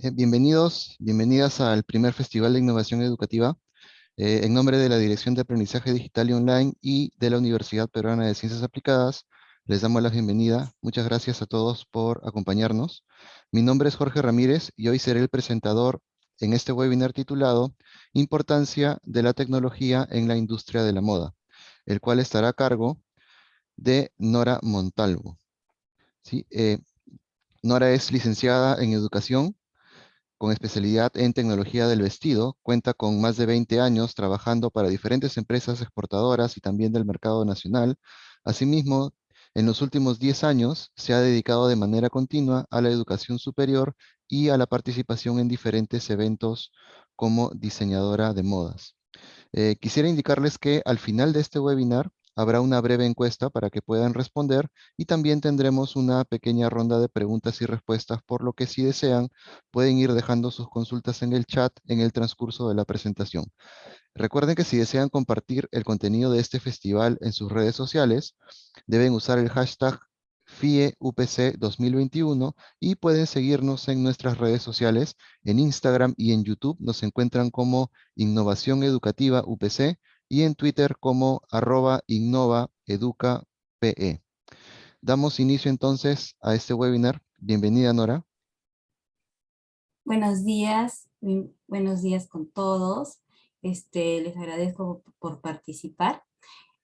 Eh, bienvenidos, bienvenidas al primer Festival de Innovación Educativa. Eh, en nombre de la Dirección de Aprendizaje Digital y Online y de la Universidad Peruana de Ciencias Aplicadas, les damos la bienvenida. Muchas gracias a todos por acompañarnos. Mi nombre es Jorge Ramírez y hoy seré el presentador en este webinar titulado Importancia de la tecnología en la industria de la moda, el cual estará a cargo de Nora Montalvo. Eh, Nora es licenciada en Educación con especialidad en tecnología del vestido, cuenta con más de 20 años trabajando para diferentes empresas exportadoras y también del mercado nacional. Asimismo, en los últimos 10 años se ha dedicado de manera continua a la educación superior y a la participación en diferentes eventos como diseñadora de modas. Eh, quisiera indicarles que al final de este webinar habrá una breve encuesta para que puedan responder y también tendremos una pequeña ronda de preguntas y respuestas, por lo que si desean pueden ir dejando sus consultas en el chat en el transcurso de la presentación. Recuerden que si desean compartir el contenido de este festival en sus redes sociales, deben usar el hashtag FIEUPC 2021 y pueden seguirnos en nuestras redes sociales. En Instagram y en YouTube nos encuentran como Innovación Educativa UPC y en Twitter como arroba innovaeducape. Damos inicio entonces a este webinar. Bienvenida, Nora. Buenos días, buenos días con todos. Este, les agradezco por participar.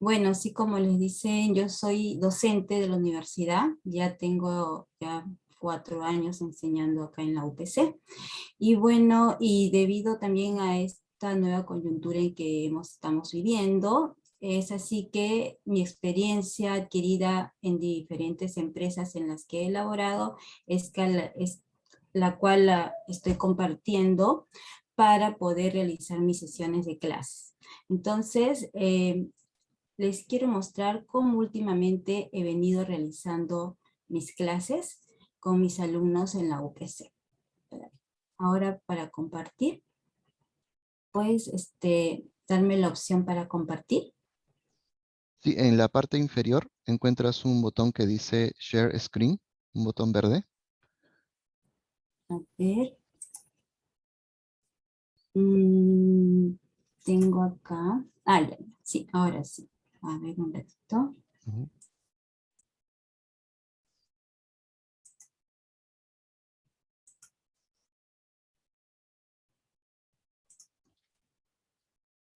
Bueno, así como les dicen, yo soy docente de la universidad, ya tengo ya cuatro años enseñando acá en la UPC. Y bueno, y debido también a este nueva coyuntura en que estamos viviendo. Es así que mi experiencia adquirida en diferentes empresas en las que he elaborado es, la, es la cual la estoy compartiendo para poder realizar mis sesiones de clases. Entonces, eh, les quiero mostrar cómo últimamente he venido realizando mis clases con mis alumnos en la UPC. Ahora para compartir puedes este, darme la opción para compartir? Sí, en la parte inferior encuentras un botón que dice Share Screen, un botón verde. A ver. Mm, tengo acá. Ah, ya, sí, ahora sí. A ver un ratito.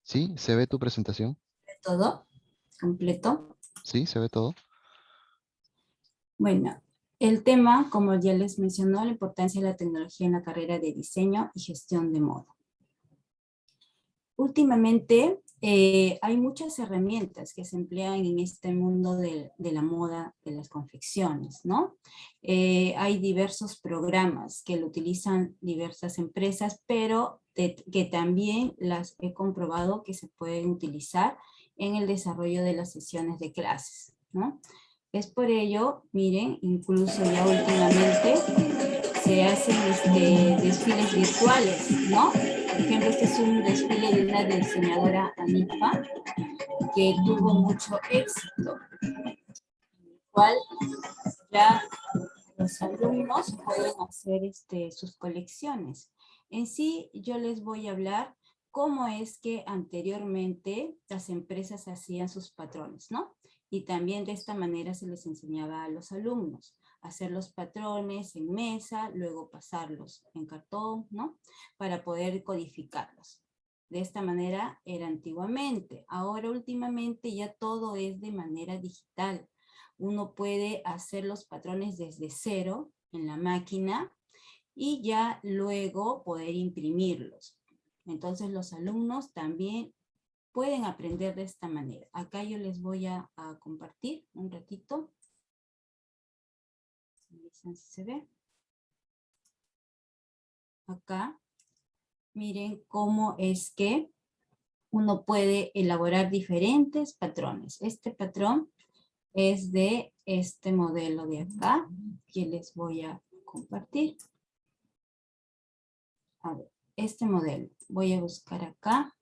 Sí, ¿se ve tu presentación? ¿Todo? ¿Completo? Sí, se ve todo. Bueno, el tema, como ya les mencionó, la importancia de la tecnología en la carrera de diseño y gestión de moda. Últimamente eh, hay muchas herramientas que se emplean en este mundo de, la moda, de las confecciones, ¿no? Eh, hay diversos programas que lo utilizan diversas empresas, pero que también las he comprobado que se pueden utilizar en el desarrollo de las sesiones de clases, ¿no? Es por ello, miren, incluso ya últimamente se hacen este, desfiles virtuales, ¿no? Por ejemplo, este es un desfile de una diseñadora Anifa que tuvo mucho éxito, el cual ya los alumnos pueden hacer este, sus colecciones. En sí, yo les voy a hablar cómo es que anteriormente las empresas hacían sus patrones, ¿no? Y también de esta manera se les enseñaba a los alumnos hacer los patrones en mesa, luego pasarlos en cartón, ¿no? Para poder codificarlos. De esta manera era antiguamente. Ahora últimamente ya todo es de manera digital. Uno puede hacer los patrones desde cero en la máquina y ya luego poder imprimirlos. Entonces los alumnos también pueden aprender de esta manera. Acá yo les voy a, compartir un ratito. Se ve. Acá, miren cómo es que uno puede elaborar diferentes patrones. Este patrón es de este modelo de acá, que les voy a compartir a ver, este modelo. Voy a buscar acá.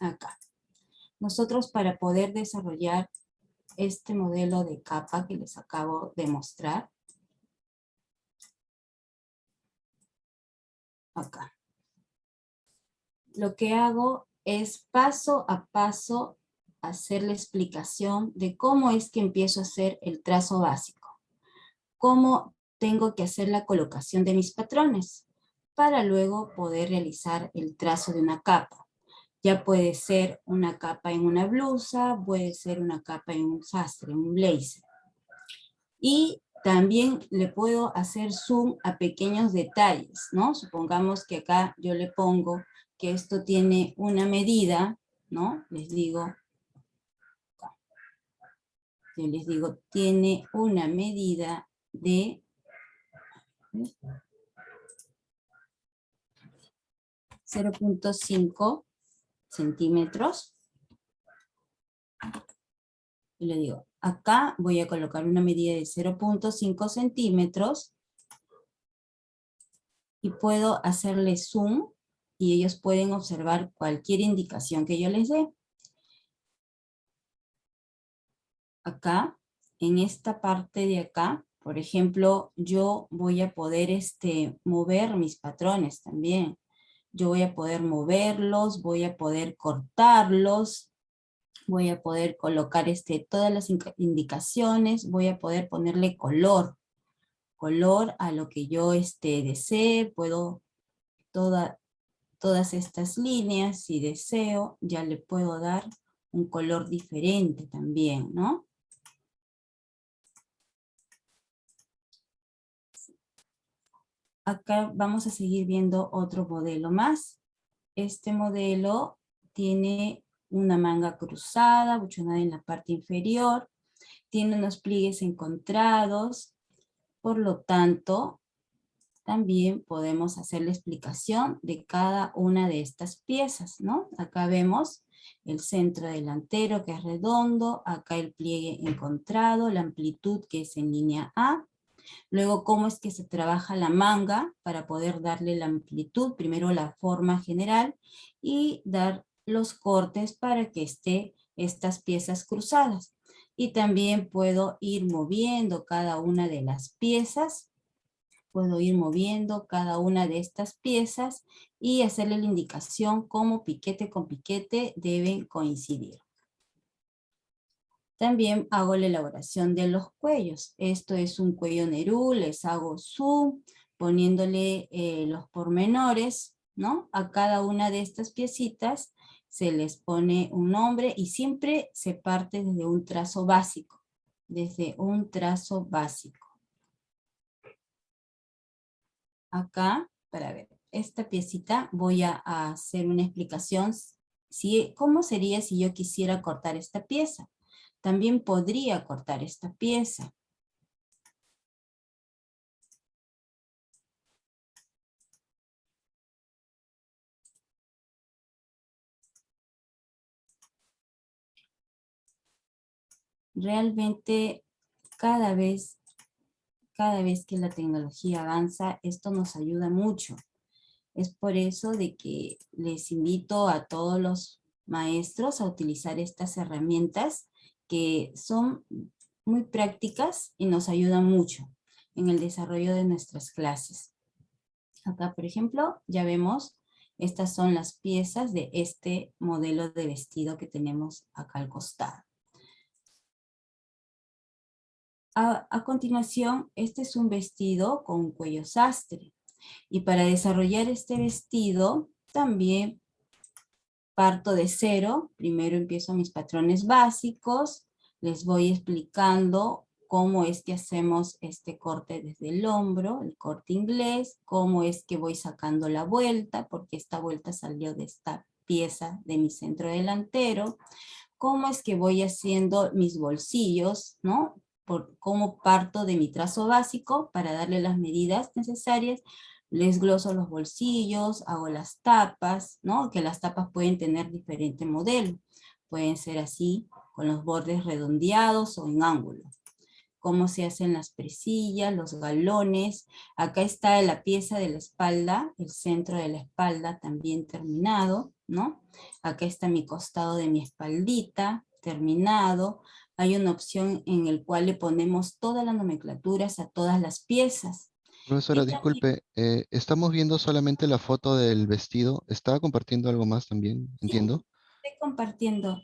Acá. Nosotros para poder desarrollar este modelo de capa que les acabo de mostrar. Acá. Lo que hago es paso a paso hacer la explicación de cómo es que empiezo a hacer el trazo básico. Cómo tengo que hacer la colocación de mis patrones para luego poder realizar el trazo de una capa. Ya puede ser una capa en una blusa, puede ser una capa en un sastre, un blazer. Y también le puedo hacer zoom a pequeños detalles, ¿no? Supongamos que acá yo le pongo que esto tiene una medida, ¿no? Les digo, yo les digo, tiene una medida de 0.5 centímetros. Y le digo, acá voy a colocar una medida de 0.5 centímetros y puedo hacerle zoom y ellos pueden observar cualquier indicación que yo les dé. Acá, en esta parte de acá, por ejemplo, yo voy a poder este, mover mis patrones también yo voy a poder moverlos, voy a poder cortarlos, voy a poder colocar este, todas las indicaciones, voy a poder ponerle color, color a lo que yo este, desee, puedo, toda, todas estas líneas, si deseo, ya le puedo dar un color diferente también, ¿no? Acá vamos a seguir viendo otro modelo más. Este modelo tiene una manga cruzada, buchonada en la parte inferior, tiene unos pliegues encontrados, por lo tanto, también podemos hacer la explicación de cada una de estas piezas, ¿no? Acá vemos el centro delantero que es redondo, acá el pliegue encontrado, la amplitud que es en línea A, Luego, cómo es que se trabaja la manga para poder darle la amplitud, primero la forma general y dar los cortes para que esté estas piezas cruzadas. Y también puedo ir moviendo cada una de las piezas, puedo ir moviendo cada una de estas piezas y hacerle la indicación cómo piquete con piquete deben coincidir. También hago la elaboración de los cuellos. Esto es un cuello Nerú, les hago zoom, poniéndole eh, los pormenores, ¿no? A cada una de estas piecitas se les pone un nombre y siempre se parte desde un trazo básico, desde un trazo básico. Acá, para ver, esta piecita voy a hacer una explicación, si, ¿cómo sería si yo quisiera cortar esta pieza? También podría cortar esta pieza. Realmente cada vez, cada vez que la tecnología avanza, esto nos ayuda mucho. Es por eso de que les invito a todos los maestros a utilizar estas herramientas que son muy prácticas y nos ayudan mucho en el desarrollo de nuestras clases. Acá, por ejemplo, ya vemos, estas son las piezas de este modelo de vestido que tenemos acá al costado. A, continuación, este es un vestido con cuello sastre. Y para desarrollar este vestido, también parto de cero, primero empiezo mis patrones básicos, les voy explicando cómo es que hacemos este corte desde el hombro, el corte inglés, cómo es que voy sacando la vuelta, porque esta vuelta salió de esta pieza de mi centro delantero, cómo es que voy haciendo mis bolsillos, ¿no? Por cómo parto de mi trazo básico para darle las medidas necesarias les gloso los bolsillos, hago las tapas, ¿no? Que las tapas pueden tener diferente modelo. Pueden ser así, con los bordes redondeados o en ángulo. Cómo se hacen las presillas, los galones. Acá está la pieza de la espalda, el centro de la espalda también terminado, ¿no? Acá está mi costado de mi espaldita, terminado. Hay una opción en el cual le ponemos todas las nomenclaturas a todas las piezas Profesora, disculpe, eh, estamos viendo solamente la foto del vestido. ¿Estaba compartiendo algo más también? Entiendo. Estoy compartiendo.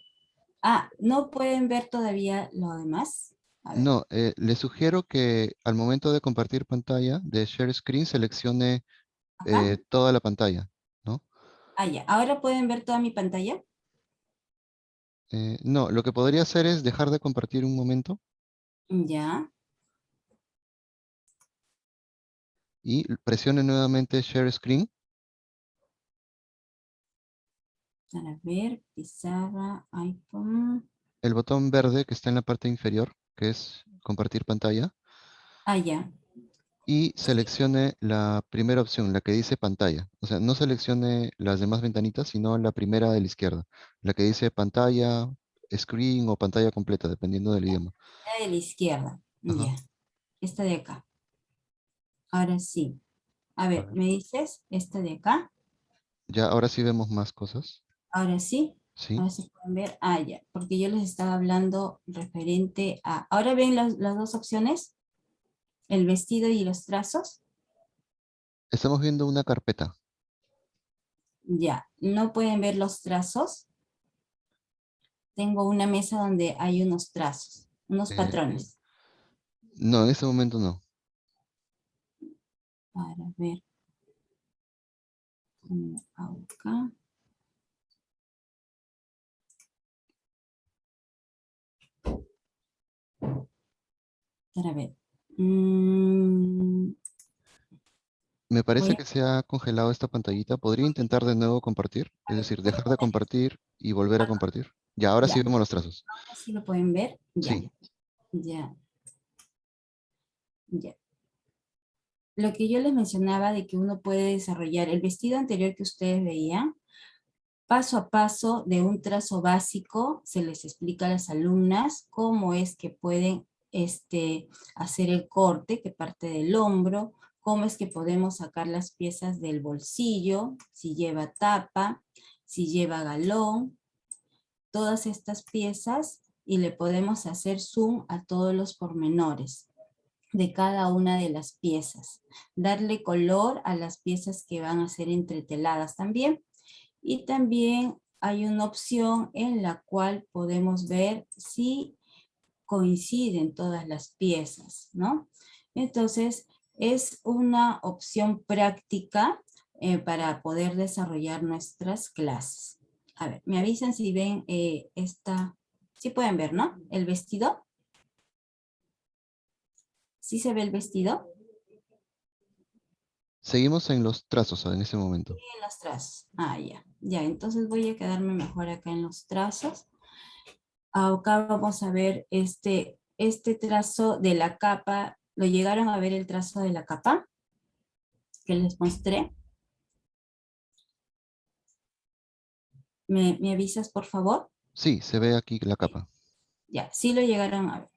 Ah, ¿no pueden ver todavía lo demás? No, eh, le sugiero que al momento de compartir pantalla, de share screen, seleccione eh, toda la pantalla, ¿no? Ah, ya. ¿Ahora pueden ver toda mi pantalla? Eh, no, lo que podría hacer es dejar de compartir un momento Ya. Y presione nuevamente share screen. Para ver, pizarra, iPhone. El botón verde que está en la parte inferior, que es compartir pantalla, Ah, ya. y seleccione la primera opción, la que dice pantalla. O sea, no seleccione las demás ventanitas, sino la primera de la izquierda, la que dice pantalla, screen o pantalla completa, dependiendo del idioma. La de la izquierda. Ajá. Ya. Esta de acá. Ahora sí. A ver, ver. ¿me dices? Esta de acá. Ya, ahora sí vemos más cosas. Ahora sí. Sí, Ahora sí pueden ver. Ah, ya. Porque yo les estaba hablando referente a... ¿Ahora ven las, las dos opciones? El vestido y los trazos. estamos viendo una carpeta. Ya. ¿No pueden ver los trazos? Tengo una mesa donde hay unos trazos, unos Eh, patrones. No, en este momento no. Para ver. cómo hago acá. Para ver. Mm, Me parece a- que se ha congelado esta pantallita. ¿Podría intentar de nuevo compartir? Es decir, dejar de compartir y volver a compartir. Ya, ahora sí vemos los trazos. ahora sí lo pueden ver. Ya. Sí. Ya. Ya. Lo que yo les mencionaba de que uno puede desarrollar el vestido anterior que ustedes veían, paso a paso de un trazo básico, se les explica a las alumnas cómo es que pueden este, hacer el corte que parte del hombro, cómo es que podemos sacar las piezas del bolsillo, si lleva tapa, si lleva galón, todas estas piezas y le podemos hacer zoom a todos los pormenores de cada una de las piezas. Darle color a las piezas que van a ser entreteladas también. Y también hay una opción en la cual podemos ver si coinciden todas las piezas, ¿no? Entonces, es una opción práctica eh, para poder desarrollar nuestras clases. A ver, me avisan si ven eh, esta, sí pueden ver, ¿no? El vestido. ¿Sí se ve el vestido? Seguimos en los trazos en ese momento. En los trazos. Ah, ya. Ya, entonces voy a quedarme mejor acá en los trazos. Acá vamos a ver este, este trazo de la capa. ¿Lo llegaron a ver el trazo de la capa? Que les mostré. ¿Me, me avisas, por favor? Sí, se ve aquí la capa. Ya, sí lo llegaron a ver,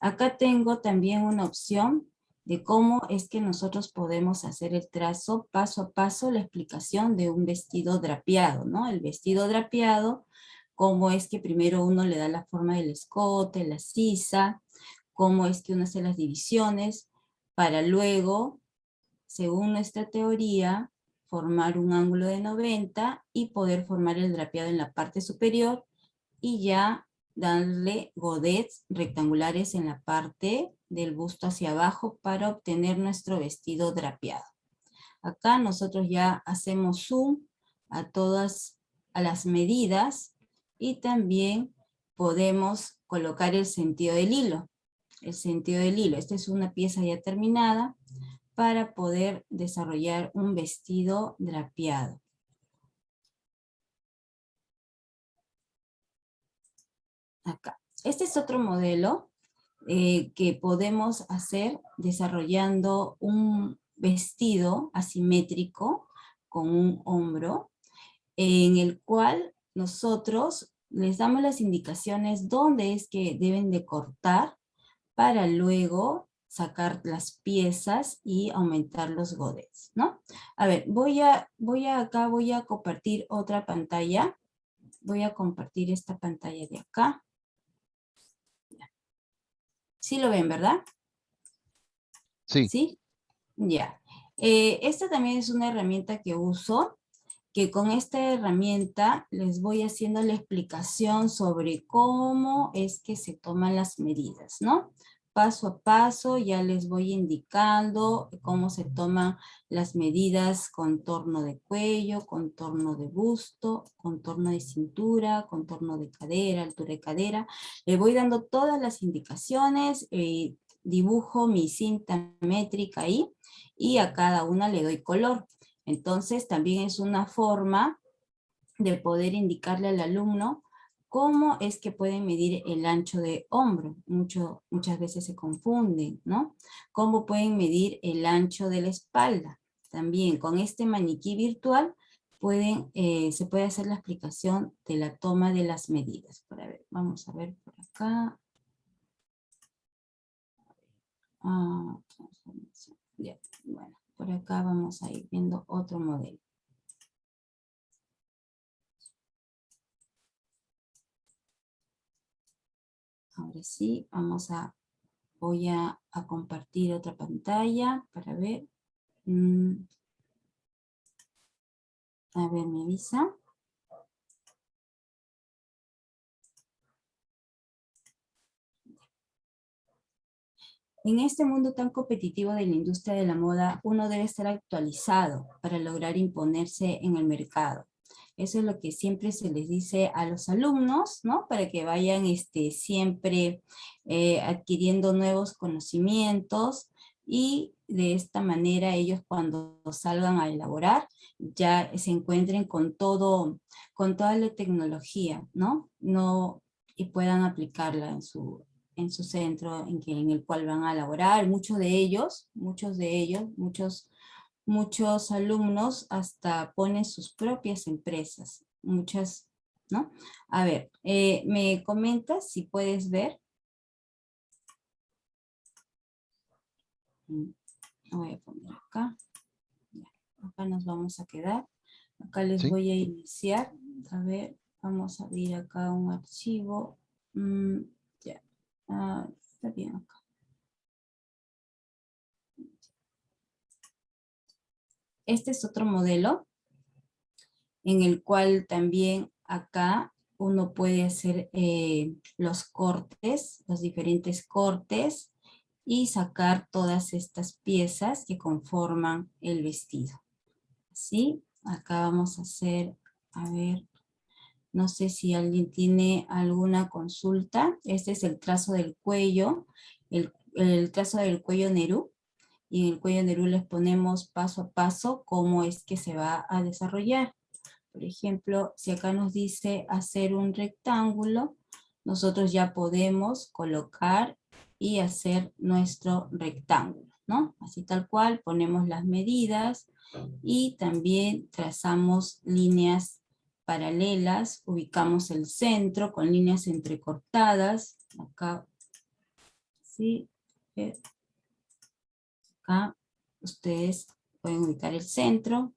Acá tengo también una opción de cómo es que nosotros podemos hacer el trazo paso a paso, la explicación de un vestido drapeado, ¿no? El vestido drapeado, cómo es que primero uno le da la forma del escote, la sisa, cómo es que uno hace las divisiones, para luego, según nuestra teoría, formar un ángulo de 90 y poder formar el drapeado en la parte superior y ya darle godets rectangulares en la parte del busto hacia abajo para obtener nuestro vestido drapeado. Acá nosotros ya hacemos zoom a todas a las medidas y también podemos colocar el sentido del hilo. El sentido del hilo, esta es una pieza ya terminada para poder desarrollar un vestido drapeado. Acá. Este es otro modelo eh, que podemos hacer desarrollando un vestido asimétrico con un hombro, en el cual nosotros les damos las indicaciones dónde es que deben de cortar para luego sacar las piezas y aumentar los godets, ¿no? A ver, voy a, voy a acá, voy a compartir otra pantalla. Voy a compartir esta pantalla de acá. Sí lo ven, ¿verdad? Sí, ¿Sí? Ya. Eh, esta también es una herramienta que uso, que con esta herramienta les voy haciendo la explicación sobre cómo es que se toman las medidas, ¿no? Paso a paso ya les voy indicando cómo se toman las medidas contorno de cuello, contorno de busto, contorno de cintura, contorno de cadera, altura de cadera. Le voy dando todas las indicaciones, eh, dibujo mi cinta métrica ahí y a cada una le doy color. Entonces también es una forma de poder indicarle al alumno ¿Cómo es que pueden medir el ancho de hombro? Mucho, muchas veces se confunden, ¿no? ¿Cómo pueden medir el ancho de la espalda? También con este maniquí virtual pueden, eh, se puede hacer la explicación de la toma de las medidas. vamos a ver por acá. Ah, bueno, por acá vamos a ir viendo otro modelo. Ahora sí, vamos a, voy a, compartir otra pantalla para ver. Mm. A ver, me avisa. En este mundo tan competitivo de la industria de la moda, uno debe estar actualizado para lograr imponerse en el mercado. Eso es lo que siempre se les dice a los alumnos, ¿no? Para que vayan este, siempre eh, adquiriendo nuevos conocimientos y de esta manera ellos cuando salgan a elaborar ya se encuentren con todo, con toda la tecnología, ¿no? no y puedan aplicarla en su, en su centro en, en el cual van a elaborar. Muchos de ellos, muchos de ellos, muchos muchos alumnos hasta ponen sus propias empresas, muchas, ¿no? A ver, eh, me comentas si puedes ver. Mm, voy a poner acá. acá nos vamos a quedar. Acá les voy a iniciar. A ver, vamos a abrir acá un archivo. Mm, ya, ah, está bien acá. Este es otro modelo en el cual también acá uno puede hacer eh, los cortes, los diferentes cortes y sacar todas estas piezas que conforman el vestido. Así, acá vamos a hacer, a ver, no sé si alguien tiene alguna consulta. Este es el trazo del cuello, el, el trazo del cuello Nerú y en el cuello de les ponemos paso a paso cómo es que se va a desarrollar. Por ejemplo, si acá nos dice hacer un rectángulo, nosotros ya podemos colocar y hacer nuestro rectángulo, ¿no? Así tal cual, ponemos las medidas y también trazamos líneas paralelas, ubicamos el centro con líneas entrecortadas, acá, sí, ustedes pueden ubicar el centro,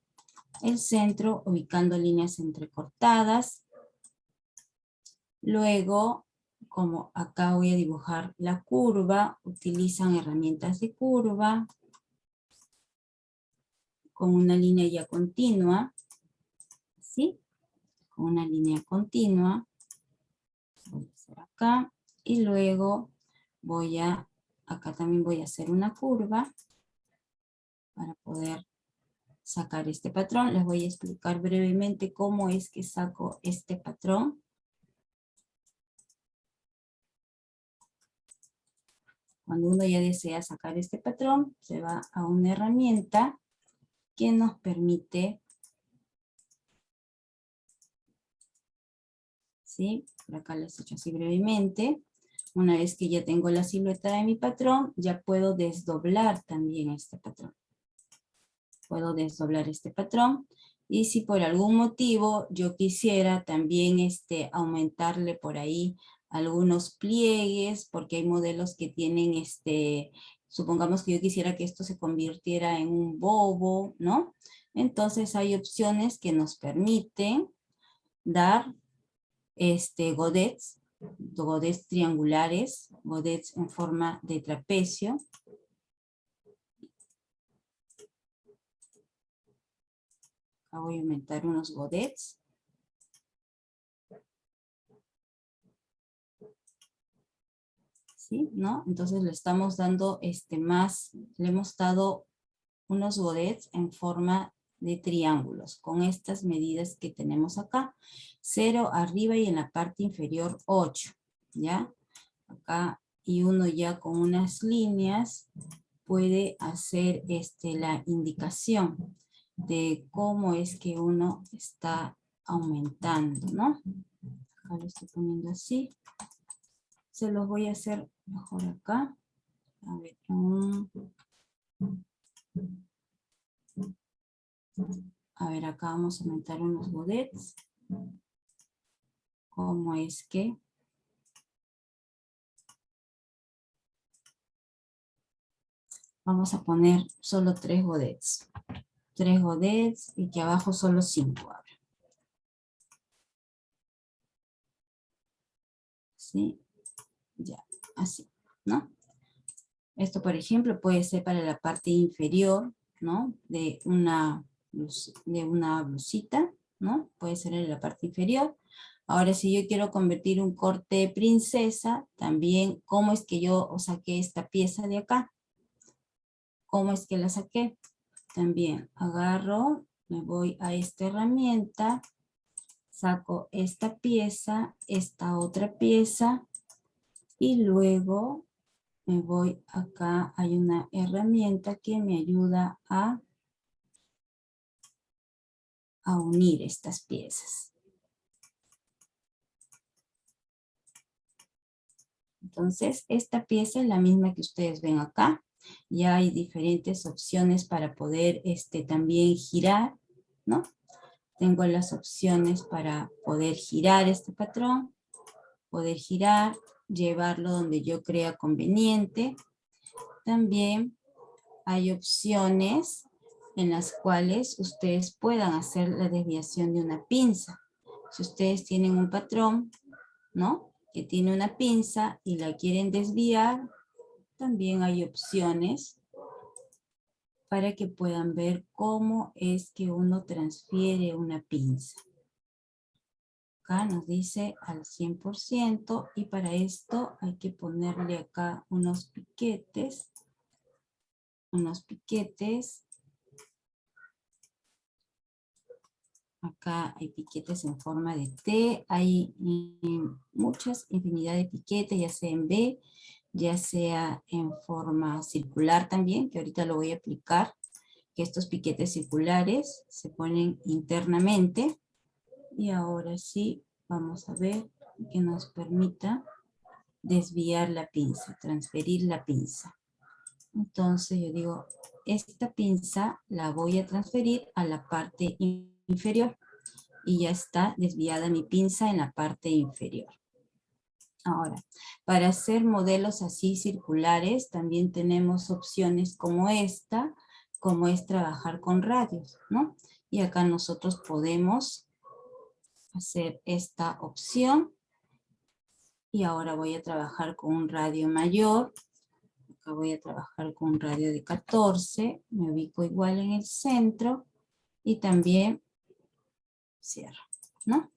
el centro ubicando líneas entrecortadas. Luego, como acá voy a dibujar la curva, utilizan herramientas de curva con una línea ya continua, ¿sí? Con una línea continua. Voy a hacer acá y luego voy a, acá también voy a hacer una curva para poder sacar este patrón. Les voy a explicar brevemente cómo es que saco este patrón. Cuando uno ya desea sacar este patrón, se va a una herramienta que nos permite ¿sí? Por acá les he hecho así brevemente. Una vez que ya tengo la silueta de mi patrón, ya puedo desdoblar también este patrón puedo desdoblar este patrón. Y si por algún motivo yo quisiera también este, aumentarle por ahí algunos pliegues, porque hay modelos que tienen, este, supongamos que yo quisiera que esto se convirtiera en un bobo, ¿no? Entonces hay opciones que nos permiten dar este, godets, godets triangulares, godets en forma de trapecio, Voy a aumentar unos godets. ¿Sí? ¿No? Entonces le estamos dando este más, le hemos dado unos godets en forma de triángulos con estas medidas que tenemos acá. 0 arriba y en la parte inferior 8, ¿ya? Acá y uno ya con unas líneas puede hacer este, la indicación de cómo es que uno está aumentando, ¿no? Acá lo estoy poniendo así. Se los voy a hacer mejor acá. A ver, a ver, acá vamos a aumentar unos godets. ¿Cómo es que? Vamos a poner solo tres godets. Tres godets y que abajo solo cinco. ahora. ¿Sí? Ya, así, ¿no? Esto, por ejemplo, puede ser para la parte inferior, ¿no? De una de una blusita, ¿no? Puede ser en la parte inferior. Ahora, si yo quiero convertir un corte princesa, también, ¿cómo es que yo saqué esta pieza de acá? ¿Cómo es que la saqué? También agarro, me voy a esta herramienta, saco esta pieza, esta otra pieza, y luego me voy acá, hay una herramienta que me ayuda a a unir estas piezas. Entonces, esta pieza es la misma que ustedes ven acá. Ya hay diferentes opciones para poder este, también girar, ¿no? Tengo las opciones para poder girar este patrón, poder girar, llevarlo donde yo crea conveniente. También hay opciones en las cuales ustedes puedan hacer la desviación de una pinza. Si ustedes tienen un patrón, ¿no? Que tiene una pinza y la quieren desviar, también hay opciones para que puedan ver cómo es que uno transfiere una pinza. Acá nos dice al 100% y para esto hay que ponerle acá unos piquetes, unos piquetes Acá hay piquetes en forma de T, hay mm, muchas infinidad de piquetes, ya sea en B, ya sea en forma circular también, que ahorita lo voy a aplicar, que estos piquetes circulares se ponen internamente. Y ahora sí, vamos a ver que nos permita desviar la pinza, transferir la pinza. Entonces yo digo, esta pinza la voy a transferir a la parte inferior y ya está desviada mi pinza en la parte inferior. Ahora, para hacer modelos así circulares también tenemos opciones como esta, como es trabajar con radios, ¿no? Y acá nosotros podemos hacer esta opción. Y ahora voy a trabajar con un radio mayor. Acá voy a trabajar con un radio de 14. Me ubico igual en el centro. Y también cierro, ¿no?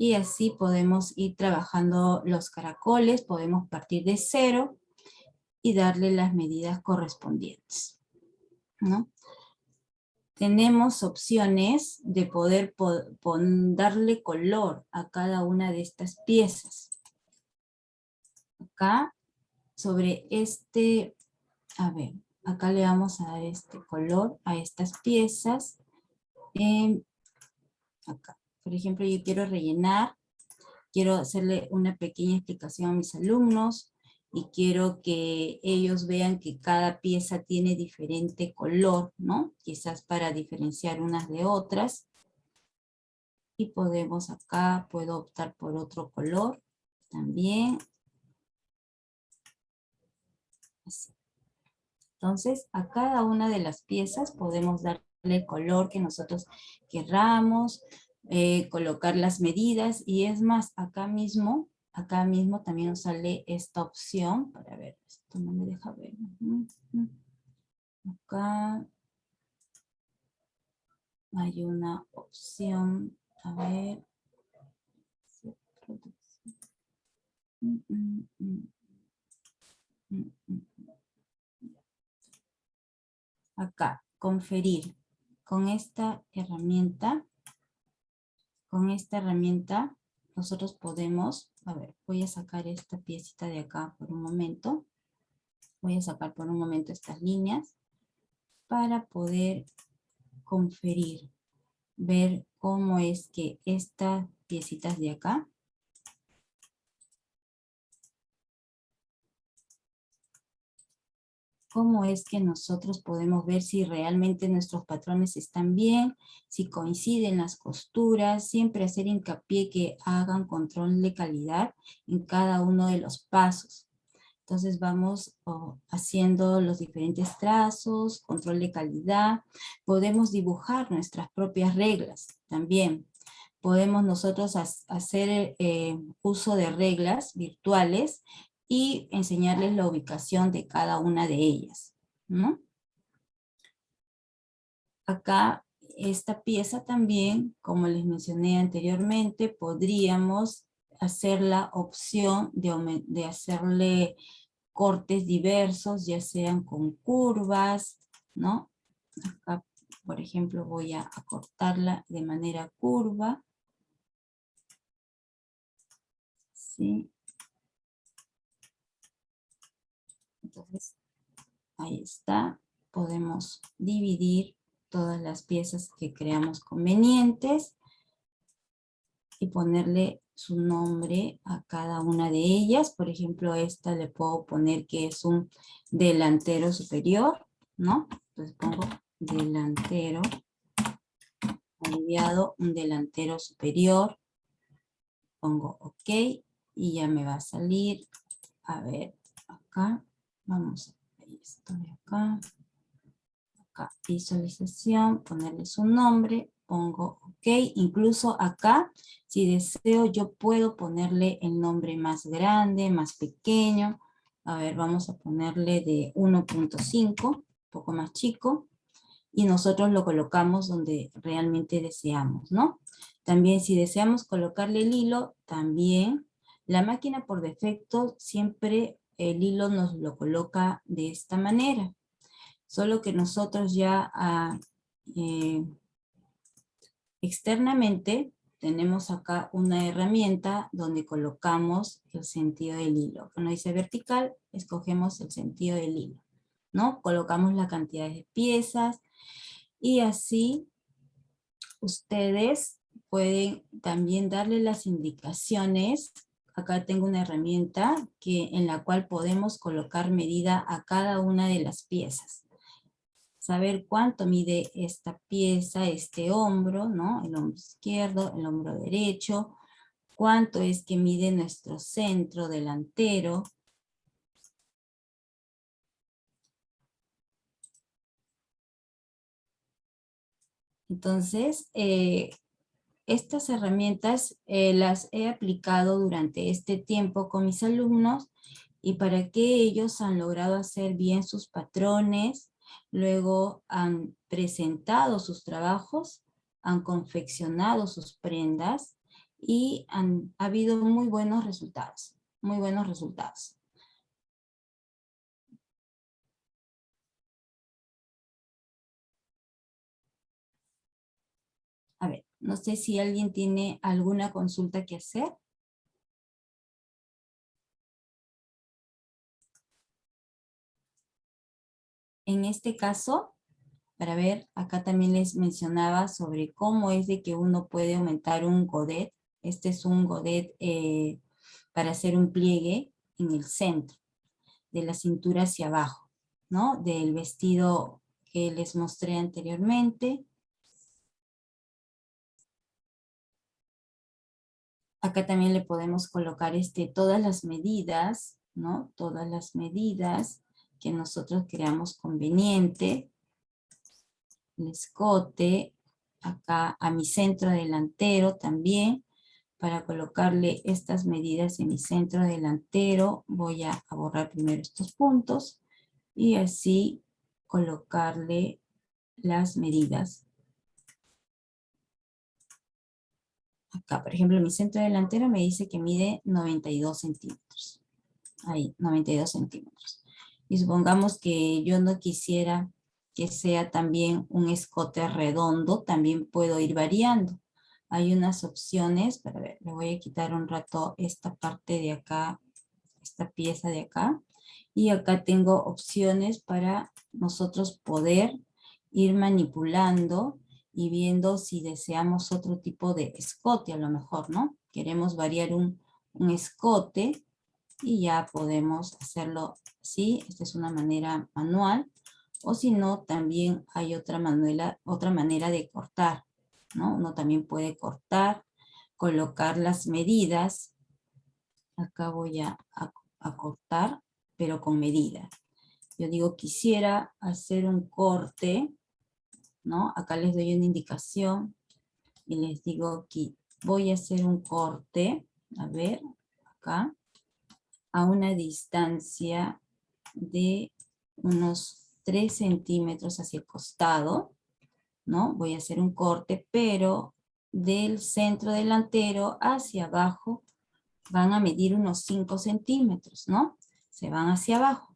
Y así podemos ir trabajando los caracoles, podemos partir de cero y darle las medidas correspondientes, ¿no? Tenemos opciones de poder darle color a cada una de estas piezas. Acá, sobre este, a ver, acá le vamos a dar este color a estas piezas. Eh, acá. Por ejemplo, yo quiero rellenar, quiero hacerle una pequeña explicación a mis alumnos y quiero que ellos vean que cada pieza tiene diferente color, ¿no? Quizás para diferenciar unas de otras. Y podemos acá, puedo optar por otro color también. Entonces, a cada una de las piezas podemos dar el color que nosotros querramos, eh, colocar las medidas y es más, acá mismo, acá mismo también nos sale esta opción, para ver, esto no me deja ver. Acá. hay una opción, a ver. Mm, mm, mm, Acá, conferir. Con esta herramienta, con esta herramienta, nosotros podemos, a ver, voy a sacar esta piecita de acá por un momento. Voy a sacar por un momento estas líneas para poder conferir, ver cómo es que estas piecitas de acá cómo es que nosotros podemos ver si realmente nuestros patrones están bien, si coinciden las costuras, siempre hacer hincapié que hagan control de calidad en cada uno de los pasos. Entonces vamos oh, haciendo los diferentes trazos, control de calidad. Podemos dibujar nuestras propias reglas también. Podemos nosotros hacer eh, uso de reglas virtuales y enseñarles la ubicación de cada una de ellas. Acá, esta pieza también, como les mencioné anteriormente, podríamos hacer la opción de, de hacerle cortes diversos, ya sean con curvas, ¿no? Acá, por ejemplo, voy a, cortarla de manera curva. ¿Sí? Ahí está. Podemos dividir todas las piezas que creamos convenientes y ponerle su nombre a cada una de ellas. Por ejemplo, esta le puedo poner que es un delantero superior, ¿no? Entonces pongo delantero, aliviado, un delantero superior. Pongo OK y ya me va a salir. A ver, acá, vamos, ahí estoy acá. Acá, visualización, ponerle su nombre, pongo OK, incluso acá, si deseo, yo puedo ponerle el nombre más grande, más pequeño, a ver, vamos a ponerle de 1.5, un poco más chico, y nosotros lo colocamos donde realmente deseamos, ¿no? También si deseamos colocarle el hilo, también la máquina por defecto siempre el hilo nos lo coloca de esta manera. Solo que nosotros ya ah, eh, Externamente tenemos acá una herramienta donde colocamos el sentido del hilo. Cuando dice vertical, escogemos el sentido del hilo. ¿no? Colocamos la cantidad de piezas y así ustedes pueden también darle las indicaciones. Acá tengo una herramienta que, en la cual podemos colocar medida a cada una de las piezas saber cuánto mide esta pieza, este hombro, ¿no? El hombro izquierdo, el hombro derecho, cuánto es que mide nuestro centro delantero. Entonces, eh, estas herramientas eh, las he aplicado durante este tiempo con mis alumnos y para que ellos han logrado hacer bien sus patrones, luego han presentado sus trabajos, han confeccionado sus prendas y han ha habido muy buenos resultados, muy buenos resultados. No sé si alguien tiene alguna consulta que hacer. en este caso, para ver, acá también les mencionaba sobre cómo es de que uno puede aumentar un godet. Este es un godet eh, para hacer un pliegue en el centro, de la cintura hacia abajo, ¿no? Del vestido que les mostré anteriormente. Acá también le podemos colocar este, todas las medidas, ¿no? Todas las medidas que nosotros creamos conveniente. El escote, acá a mi centro delantero también, para colocarle estas medidas en mi centro delantero, voy a borrar primero estos puntos, y así colocarle las medidas acá, por ejemplo, mi centro delantero me dice que mide 92 centímetros. Ahí, 92 centímetros. Y supongamos que yo no quisiera que sea también un escote redondo, también puedo ir variando. Hay unas opciones, para ver, le voy a quitar un rato esta parte de acá, esta pieza de acá. Y acá tengo opciones para nosotros poder ir manipulando y viendo si deseamos otro tipo de escote a lo mejor, ¿no? Queremos variar un, escote y ya podemos hacerlo así. Esta es una manera manual. O si no, también hay otra, manuela, otra manera de cortar, ¿no? Uno también puede cortar, colocar las medidas. Acá voy a, a cortar, pero con medida. Yo digo, quisiera hacer un corte ¿no? Acá les doy una indicación y les digo que voy a hacer un corte, a ver, acá, a una distancia de unos 3 centímetros hacia el costado, ¿no? Voy a hacer un corte, pero del centro delantero hacia abajo van a medir unos 5 centímetros, ¿no? Se van hacia abajo.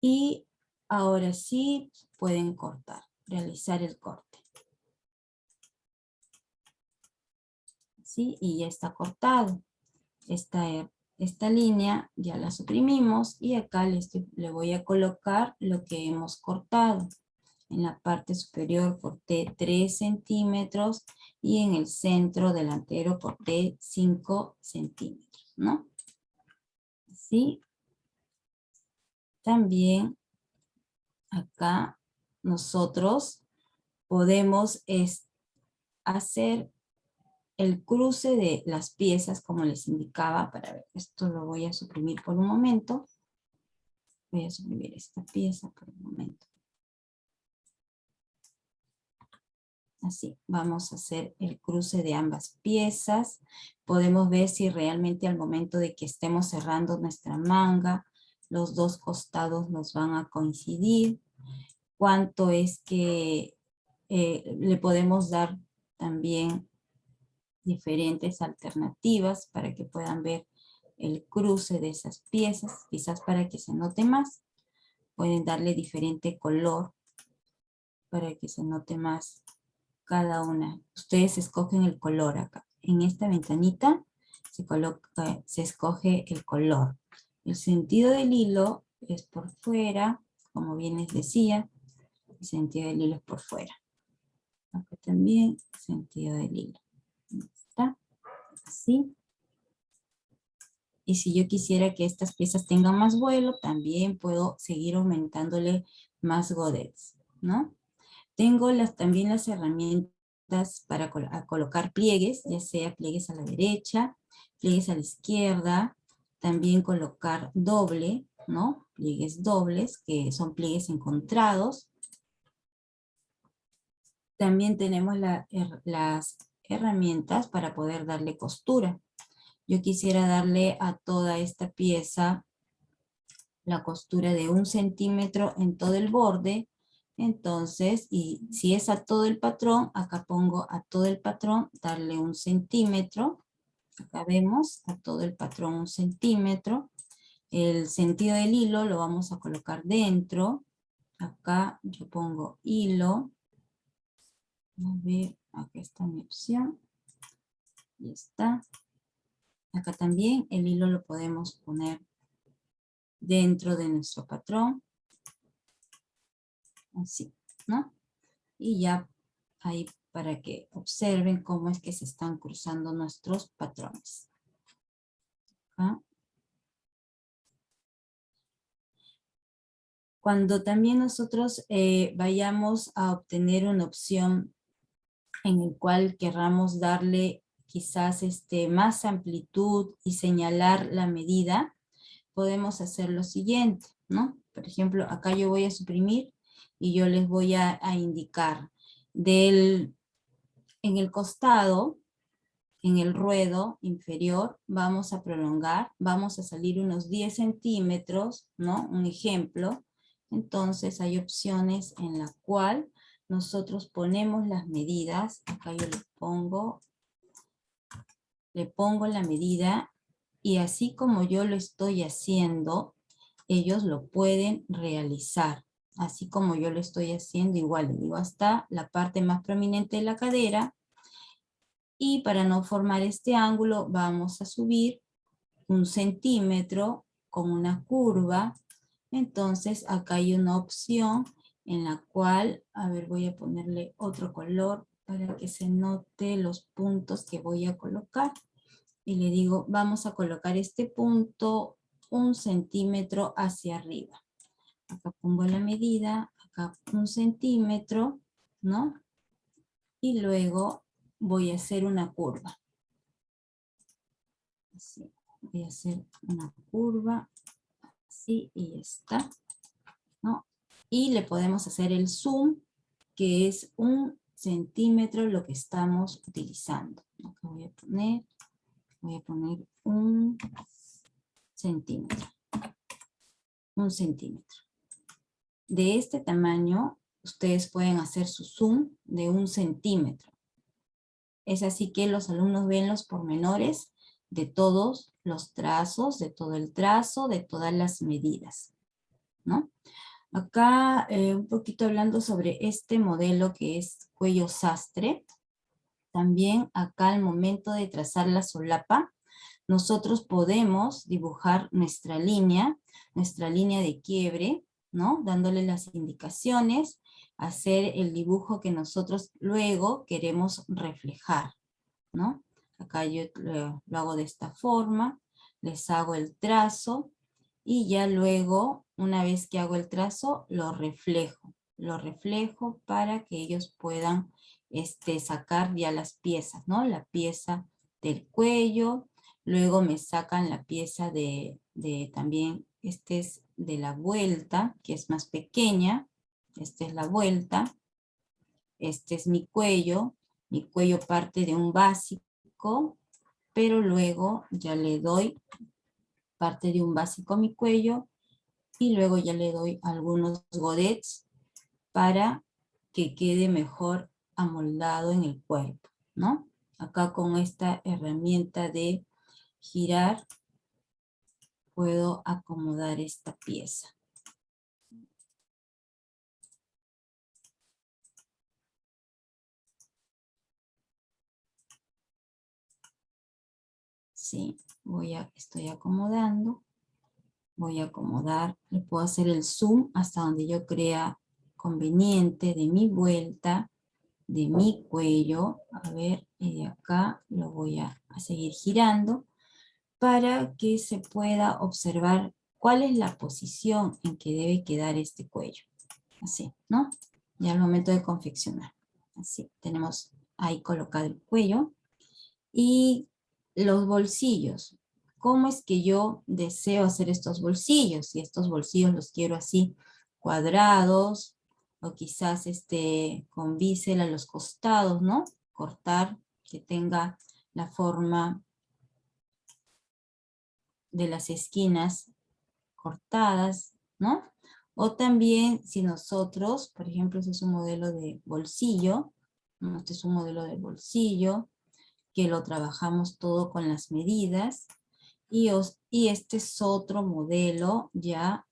Y ahora sí, pueden cortar, realizar el corte. ¿Sí? Y ya está cortado. Esta, esta línea ya la suprimimos y acá le, le voy a colocar lo que hemos cortado. En la parte superior corté 3 centímetros y en el centro delantero corté 5 centímetros, ¿no? Así. También acá nosotros podemos hacer el cruce de las piezas como les indicaba, para ver, esto lo voy a suprimir por un momento, voy a suprimir esta pieza por un momento. Así, vamos a hacer el cruce de ambas piezas. Podemos ver si realmente al momento de que estemos cerrando nuestra manga, los dos costados nos van a coincidir cuánto es que eh, le podemos dar también diferentes alternativas para que puedan ver el cruce de esas piezas, quizás para que se note más. Pueden darle diferente color para que se note más cada una. Ustedes escogen el color acá. En esta ventanita se, coloca, se escoge el color. El sentido del hilo es por fuera, como bien les decía, sentido del hilo por fuera. Acá también sentido del hilo. ¿Está? Así. Y si yo quisiera que estas piezas tengan más vuelo, también puedo seguir aumentándole más godets, ¿no? Tengo las, también las herramientas para colocar pliegues, ya sea pliegues a la derecha, pliegues a la izquierda, también colocar doble, ¿no? Pliegues dobles, que son pliegues encontrados, también tenemos las herramientas para poder darle costura. Yo quisiera darle a toda esta pieza la costura de un centímetro en todo el borde. Entonces, y si es a todo el patrón, acá pongo a todo el patrón, darle un centímetro. Acá vemos a todo el patrón un centímetro. El sentido del hilo lo vamos a colocar dentro. Acá yo pongo hilo. A ver, aquí está mi opción. Y está. Acá también el hilo lo podemos poner dentro de nuestro patrón. Así, ¿no? Y ya ahí para que observen cómo es que se están cruzando nuestros patrones. Cuando también nosotros eh, vayamos a obtener una opción en el cual querramos darle quizás este, más amplitud y señalar la medida, podemos hacer lo siguiente, ¿no? Por ejemplo, acá yo voy a suprimir y yo les voy a, indicar del, en el costado, en el ruedo inferior, vamos a prolongar, vamos a salir unos 10 centímetros, ¿no? Un ejemplo. Entonces hay opciones en la cual nosotros ponemos las medidas, acá yo le pongo, le pongo la medida y así como yo lo estoy haciendo, ellos lo pueden realizar. Así como yo lo estoy haciendo, igual le digo hasta la parte más prominente de la cadera. Y para no formar este ángulo, vamos a subir un centímetro con una curva. Entonces acá hay una opción en la cual, a ver, voy a ponerle otro color para que se note los puntos que voy a colocar. Y le digo, vamos a colocar este punto un centímetro hacia arriba. Acá pongo la medida, acá un centímetro, ¿no? Y luego voy a hacer una curva. Así, voy a hacer una curva, así y está, ¿no? Y le podemos hacer el zoom, que es un centímetro lo que estamos utilizando. Acá voy a poner, voy a poner un centímetro. Un centímetro. De este tamaño, ustedes pueden hacer su zoom de un centímetro. Es así que los alumnos ven los pormenores de todos los trazos, de todo el trazo, de todas las medidas. ¿no? Acá eh, un poquito hablando sobre este modelo que es cuello sastre. También acá al momento de trazar la solapa, nosotros podemos dibujar nuestra línea, nuestra línea de quiebre, ¿no? Dándole las indicaciones, hacer el dibujo que nosotros luego queremos reflejar, ¿no? Acá yo lo, hago de esta forma, les hago el trazo, y ya luego, una vez que hago el trazo, lo reflejo. Lo reflejo para que ellos puedan este, sacar ya las piezas, ¿no? La pieza del cuello, Luego me sacan la pieza de, también, este es de la vuelta, que es más pequeña. Esta es la vuelta. Este es mi cuello. Mi cuello parte de un básico, pero luego ya le doy parte de un básico a mi cuello y luego ya le doy algunos godets para que quede mejor amoldado en el cuerpo, ¿no? Acá con esta herramienta de girar, puedo acomodar esta pieza. Sí, voy a, estoy acomodando. Voy a acomodar, le puedo hacer el zoom hasta donde yo crea conveniente de mi vuelta, de mi cuello. A ver, y de acá lo voy a seguir girando para que se pueda observar cuál es la posición en que debe quedar este cuello. Así, ¿no? Ya al momento de confeccionar. Así, tenemos ahí colocado el cuello. Y los bolsillos. ¿Cómo es que yo deseo hacer estos bolsillos? Si estos bolsillos los quiero así cuadrados, o quizás este, con bisel a los costados, ¿no? Cortar, que tenga la forma de las esquinas cortadas, ¿no? O también si nosotros, por ejemplo, este es un modelo de bolsillo, este es un modelo de bolsillo, que lo trabajamos todo con las medidas, y, y este es otro modelo ya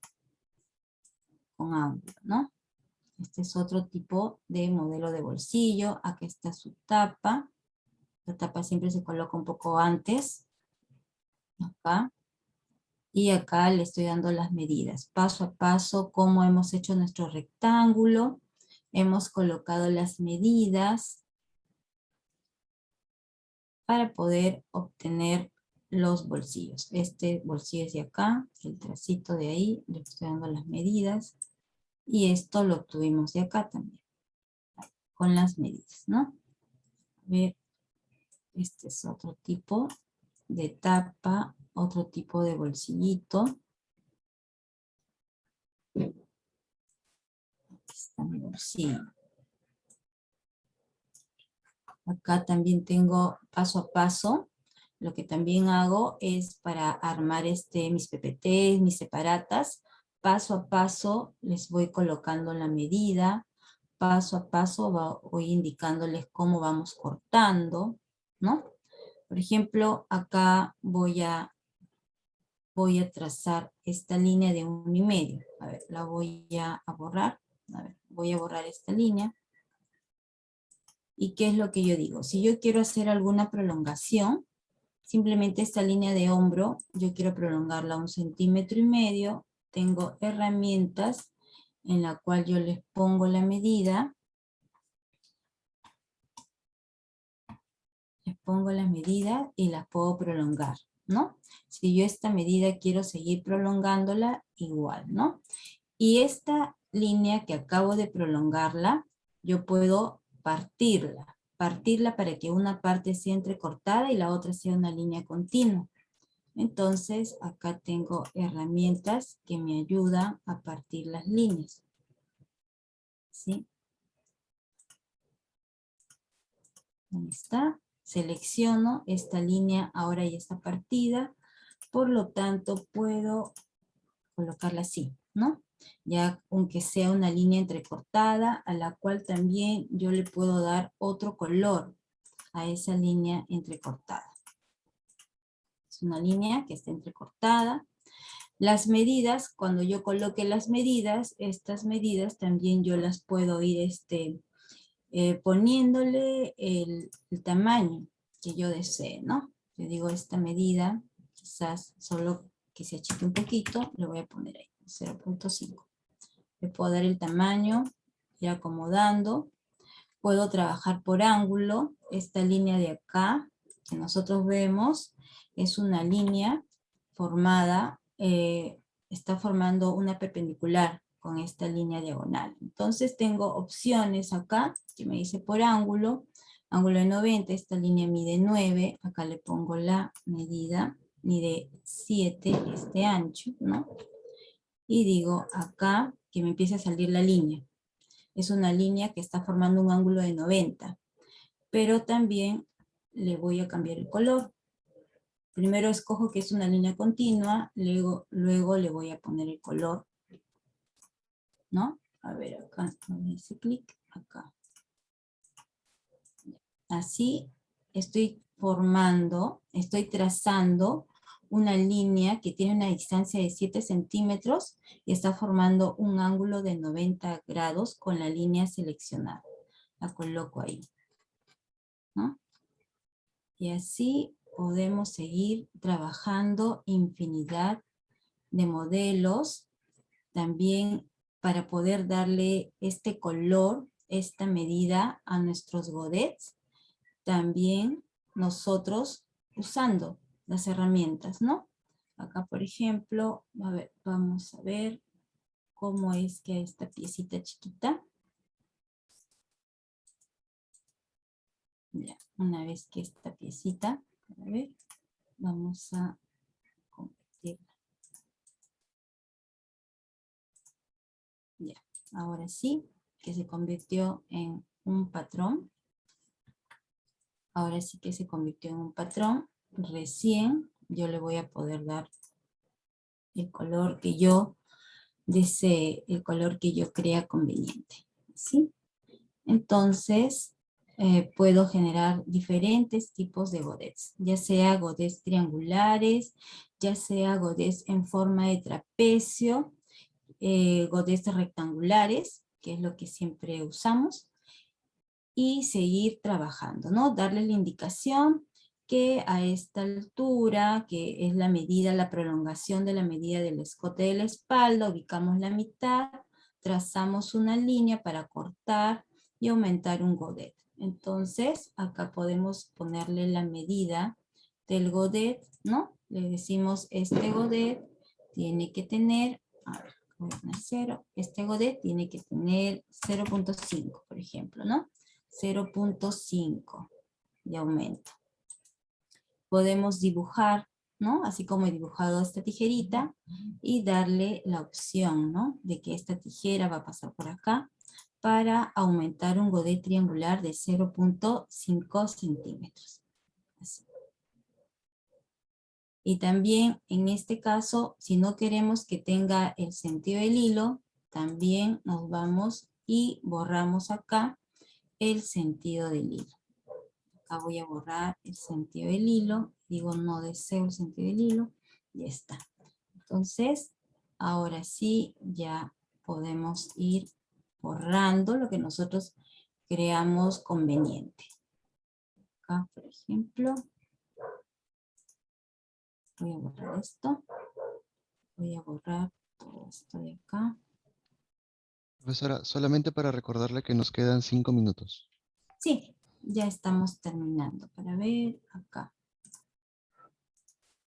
con ángulo, ¿no? Este es otro tipo de modelo de bolsillo, aquí está su tapa, la tapa siempre se coloca un poco antes, y acá le estoy dando las medidas, paso a paso, cómo hemos hecho nuestro rectángulo, hemos colocado las medidas para poder obtener los bolsillos. Este bolsillo es de acá, el tracito de ahí, le estoy dando las medidas, y esto lo obtuvimos de acá también, con las medidas, ¿no? A ver, este es otro tipo de tapa otro tipo de bolsillito. Aquí está mi bolsillo. Acá también tengo paso a paso. Lo que también hago es para armar este, mis PPT, mis separatas. Paso a paso les voy colocando la medida. paso a paso voy indicándoles cómo vamos cortando, ¿no? Por ejemplo, acá voy a, voy a trazar esta línea de un y medio. A ver, la voy a, borrar. Voy a borrar esta línea. ¿Y qué es lo que yo digo? Si yo quiero hacer alguna prolongación, simplemente esta línea de hombro, yo quiero prolongarla un centímetro y medio, tengo herramientas en la cual yo les pongo la medida, les pongo la medida y las puedo prolongar, ¿no? Si yo esta medida quiero seguir prolongándola, igual, ¿no? Y esta línea que acabo de prolongarla, yo puedo partirla, partirla para que una parte sea entrecortada y la otra sea una línea continua. Entonces, acá tengo herramientas que me ayudan a partir las líneas. ¿Sí? Ahí está. Selecciono esta línea, ahora ya está partida. Por lo tanto, puedo colocarla así, ¿no? Ya aunque sea una línea entrecortada, a la cual también yo le puedo dar otro color a esa línea entrecortada una línea que está entrecortada. Las medidas, cuando yo coloque las medidas, estas medidas también yo las puedo ir este, eh, poniéndole el, tamaño que yo desee, ¿no? Yo digo esta medida, quizás solo que se achique un poquito, le voy a poner ahí, 0.5. Le puedo dar el tamaño, ir acomodando. Puedo trabajar por ángulo, esta línea de acá, que nosotros vemos, es una línea formada, eh, está formando una perpendicular con esta línea diagonal. Entonces tengo opciones acá, que me dice por ángulo, ángulo de 90, esta línea mide 9, acá le pongo la medida, mide 7 este ancho, ¿no? Y digo acá que me empieza a salir la línea. Es una línea que está formando un ángulo de 90, pero también le voy a cambiar el color. Primero escojo que es una línea continua, luego, luego le voy a poner el color. ¿No? A ver, acá, ese clic, acá. Así estoy formando, estoy trazando una línea que tiene una distancia de 7 centímetros y está formando un ángulo de 90 grados con la línea seleccionada. La coloco ahí. ¿no? Y así podemos seguir trabajando infinidad de modelos, también para poder darle este color, esta medida a nuestros godets, también nosotros usando las herramientas, ¿no? Acá, por ejemplo, vamos a ver cómo es que esta piecita chiquita. Ya, una vez que esta piecita a ver, vamos a Ya, ahora sí, que se convirtió en un patrón. Ahora sí que se convirtió en un patrón. Recién yo le voy a poder dar el color que yo desee, el color que yo crea conveniente. ¿Sí? Entonces, eh, puedo generar diferentes tipos de godets, ya sea godets triangulares, ya sea godets en forma de trapecio, eh, rectangulares, que es lo que siempre usamos, y seguir trabajando, ¿no? Darle la indicación que a esta altura, que es la medida, la prolongación de la medida del escote de la espalda, ubicamos la mitad, trazamos una línea para cortar y aumentar un godet. Entonces, acá podemos ponerle la medida del godet, ¿no? Le decimos, este godet tiene que tener, a ver, voy a poner 0, este godet tiene que tener 0.5, por ejemplo, ¿no? 0.5 de aumento. Podemos dibujar, ¿no? Así como he dibujado esta tijerita, y darle la opción, ¿no? De que esta tijera va a pasar por acá, para aumentar un godet triangular de 0.5 centímetros. Y también en este caso, si no queremos que tenga el sentido del hilo, también nos vamos y borramos acá el sentido del hilo. Acá voy a borrar el sentido del hilo, digo no deseo el sentido del hilo, ya está. Entonces, ahora sí ya podemos ir borrando lo que nosotros creamos conveniente. Acá, por ejemplo, voy a borrar esto. Voy a borrar todo esto de acá. Profesora, solamente para recordarle que nos quedan cinco minutos. Sí, ya estamos terminando. Para ver acá.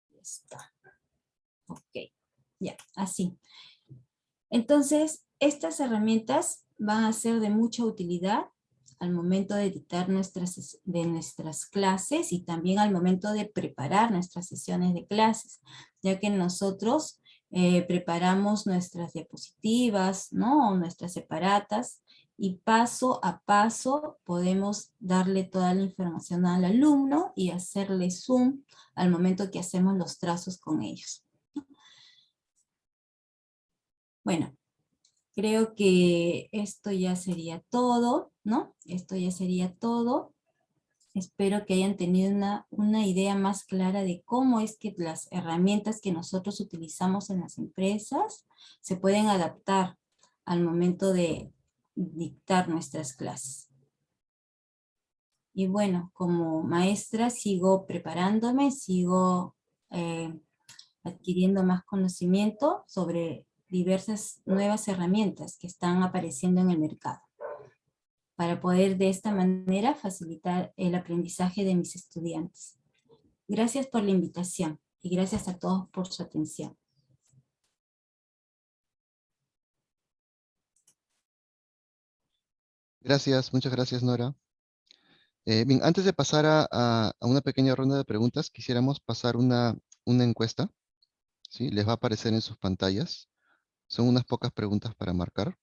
Ya está. Ok, ya, así. Entonces, estas herramientas van a ser de mucha utilidad al momento de editar nuestras, de nuestras clases y también al momento de preparar nuestras sesiones de clases, ya que nosotros eh, preparamos nuestras diapositivas, ¿no? nuestras separatas, y paso a paso podemos darle toda la información al alumno y hacerle zoom al momento que hacemos los trazos con ellos. Bueno, creo que esto ya sería todo, ¿no? Esto ya sería todo. Espero que hayan tenido una, una, idea más clara de cómo es que las herramientas que nosotros utilizamos en las empresas se pueden adaptar al momento de dictar nuestras clases. Y bueno, como maestra sigo preparándome, sigo eh, adquiriendo más conocimiento sobre diversas nuevas herramientas que están apareciendo en el mercado para poder de esta manera facilitar el aprendizaje de mis estudiantes. Gracias por la invitación y gracias a todos por su atención. Gracias, muchas gracias Nora. Eh, antes de pasar a, una pequeña ronda de preguntas, quisiéramos pasar una, una encuesta. ¿sí? Les va a aparecer en sus pantallas. Son unas pocas preguntas para marcar.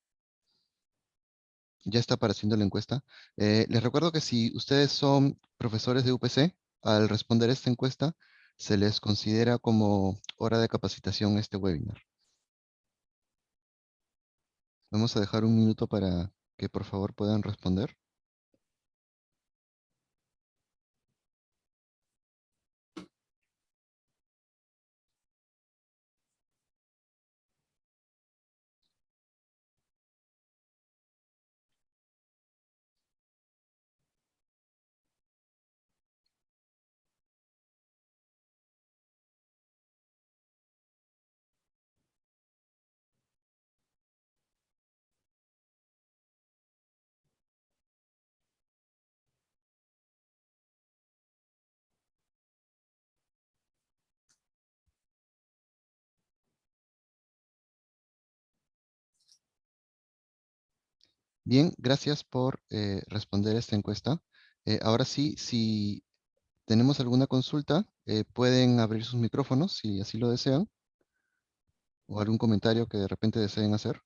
Ya está apareciendo la encuesta. Eh, les recuerdo que si ustedes son profesores de UPC, al responder esta encuesta, se les considera como hora de capacitación este webinar. Vamos a dejar un minuto para que por favor puedan responder. Bien, gracias por eh, responder esta encuesta. Eh, ahora sí, si tenemos alguna consulta, eh, pueden abrir sus micrófonos si así lo desean. O algún comentario que de repente deseen hacer.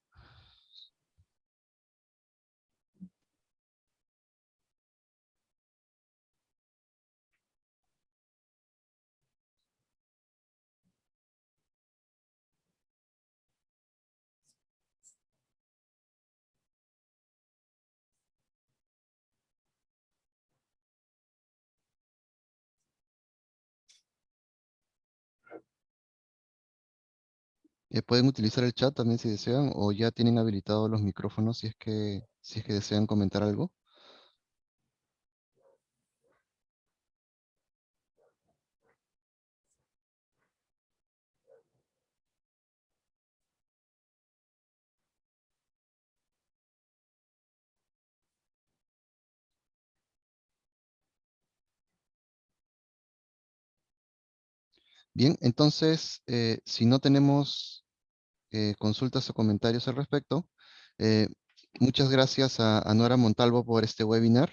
Eh, pueden utilizar el chat también si desean, o ya tienen habilitados los micrófonos si es que, si es que desean comentar algo. Bien, entonces, eh, si no tenemos eh, consultas o comentarios al respecto, eh, muchas gracias a, Nora Montalvo por este webinar.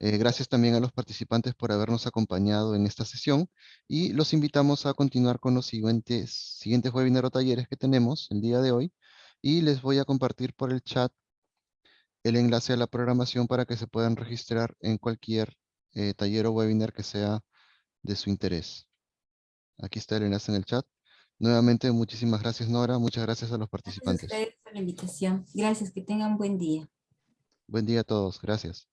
gracias también a los participantes por habernos acompañado en esta sesión y los invitamos a continuar con los siguientes, siguientes o talleres que tenemos el día de hoy y les voy a compartir por el chat el enlace a la programación para que se puedan registrar en cualquier taller o webinar que sea de su interés. Aquí está el enlace en el chat. Nuevamente, muchísimas gracias Nora, muchas gracias a los participantes. Gracias por la invitación. Gracias, que tengan un buen día. Buen día a todos. Gracias.